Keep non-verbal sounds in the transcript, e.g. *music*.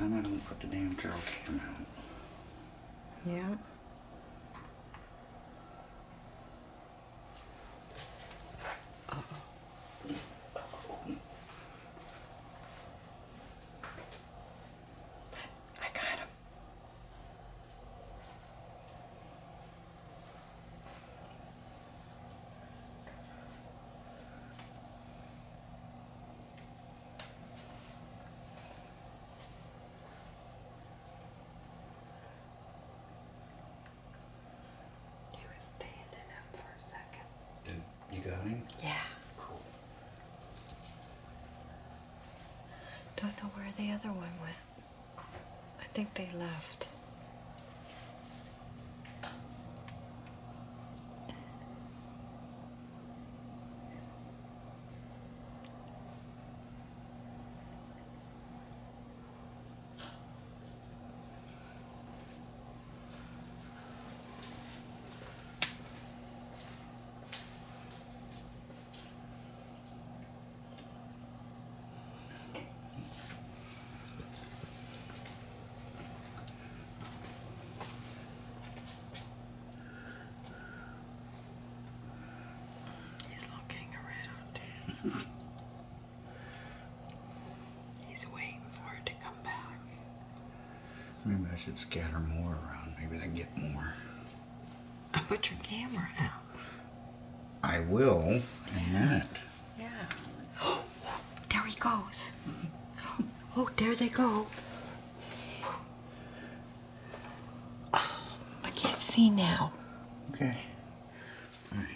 time I don't put the damn trail cam out. Yeah. You him? Yeah. Cool. Don't know where the other one went. I think they left. Maybe I should scatter more around. Maybe they get more. I put your camera out. I will in a minute. Yeah. *gasps* there he goes. *gasps* Oh, there they go. Oh, *sighs* I can't see now. Okay. All right.